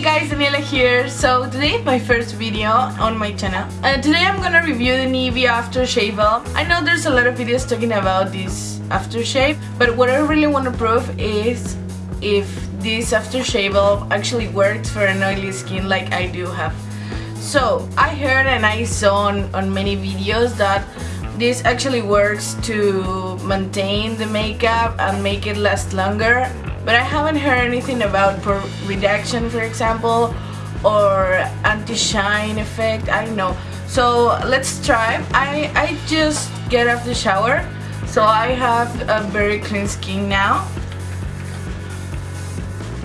Hey guys, Daniela here. So today is my first video on my channel. Uh, today I'm gonna review the Nivea aftershave balm. I know there's a lot of videos talking about this aftershave, but what I really want to prove is if this aftershave balm actually works for an oily skin like I do have. So I heard and I saw on, on many videos that this actually works to maintain the makeup and make it last longer but I haven't heard anything about reduction for example or anti-shine effect I don't know. So let's try. I, I just get off the shower so I have a very clean skin now.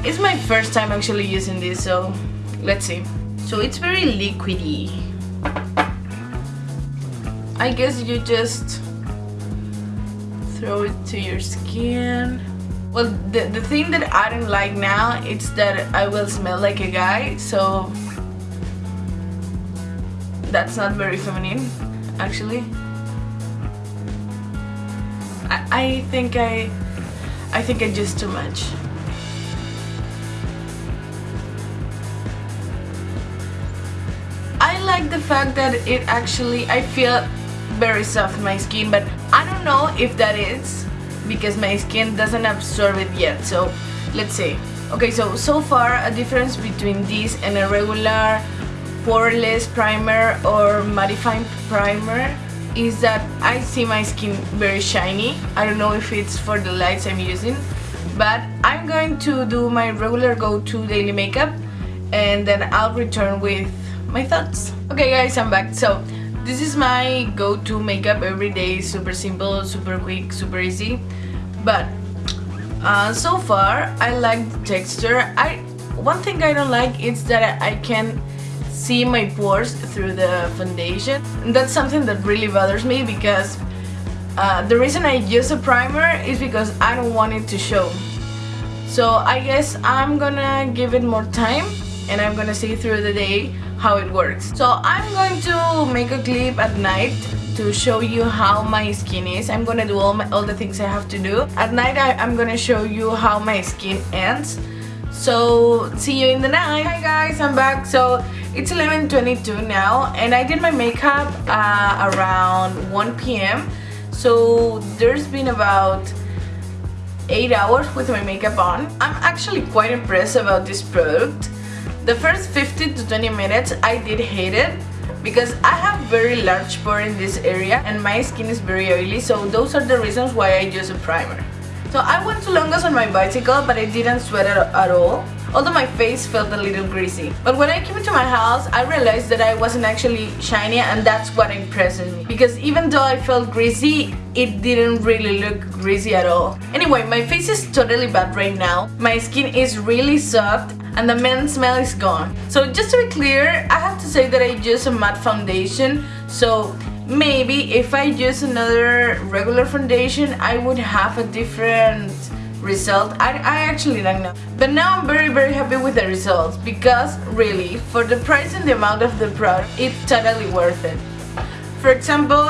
It's my first time actually using this so let's see. So it's very liquidy. I guess you just throw it to your skin well, the, the thing that I don't like now is that I will smell like a guy, so that's not very feminine, actually. I, I think I, I think I just too much. I like the fact that it actually, I feel very soft in my skin, but I don't know if that is because my skin doesn't absorb it yet. So let's see. Okay so so far a difference between this and a regular poreless primer or mattifying primer is that I see my skin very shiny. I don't know if it's for the lights I'm using but I'm going to do my regular go-to daily makeup and then I'll return with my thoughts. Okay guys I'm back. So this is my go-to makeup every day, super simple, super quick, super easy. But uh, so far, I like the texture. I One thing I don't like is that I can see my pores through the foundation. And That's something that really bothers me because uh, the reason I use a primer is because I don't want it to show. So I guess I'm gonna give it more time and I'm gonna see through the day how it works. So I'm going to make a clip at night to show you how my skin is. I'm gonna do all, my, all the things I have to do. At night I, am gonna show you how my skin ends. So see you in the night. Hi guys, I'm back. So it's 11.22 now and I did my makeup uh, around 1 p.m. So there's been about 8 hours with my makeup on. I'm actually quite impressed about this product. The first 15 to 20 minutes I did hate it because I have very large pore in this area and my skin is very oily so those are the reasons why I use a primer. So I went to Longos on my bicycle but I didn't sweat at all although my face felt a little greasy. But when I came into my house, I realized that I wasn't actually shiny and that's what impressed me. Because even though I felt greasy, it didn't really look greasy at all. Anyway, my face is totally bad right now. My skin is really soft and the mint smell is gone. So just to be clear, I have to say that I use a matte foundation so maybe if I use another regular foundation I would have a different result I, I actually don't know. But now I'm very very happy with the results because really for the price and the amount of the product it's totally worth it. For example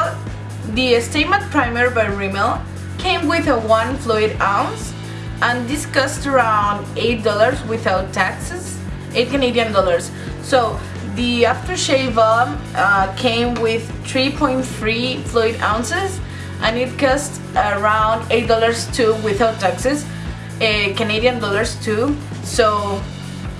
the Matte Primer by Rimmel came with a 1 fluid ounce and this cost around $8 without taxes 8 Canadian dollars. So the aftershave balm uh, came with 3.3 fluid ounces and it costs around $8 too without taxes uh, Canadian dollars too. So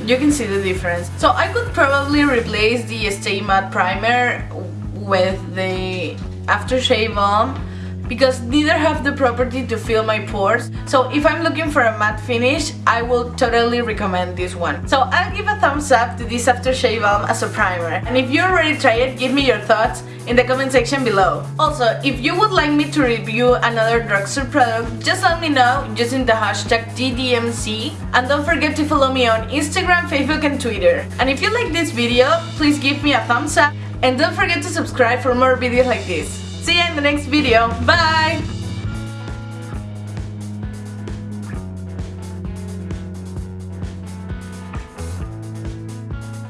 you can see the difference. So I could probably replace the Stay Matte primer with the aftershave balm because neither have the property to fill my pores. So if I'm looking for a matte finish I will totally recommend this one. So I'll give a thumbs up to this aftershave balm as a primer. And if you already tried it give me your thoughts in the comment section below. Also, if you would like me to review another drugstore product, just let me know using the hashtag DDMC and don't forget to follow me on Instagram, Facebook and Twitter. And if you like this video, please give me a thumbs up and don't forget to subscribe for more videos like this. See you in the next video. Bye!